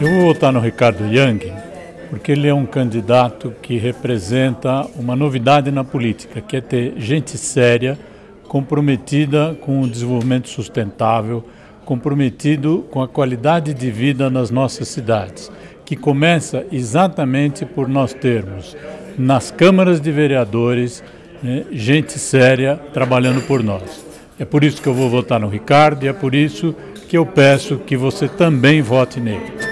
Eu vou votar no Ricardo Yang porque ele é um candidato que representa uma novidade na política, que é ter gente séria, comprometida com o desenvolvimento sustentável, comprometido com a qualidade de vida nas nossas cidades, que começa exatamente por nós termos nas câmaras de vereadores né, gente séria trabalhando por nós. É por isso que eu vou votar no Ricardo e é por isso que eu peço que você também vote nele.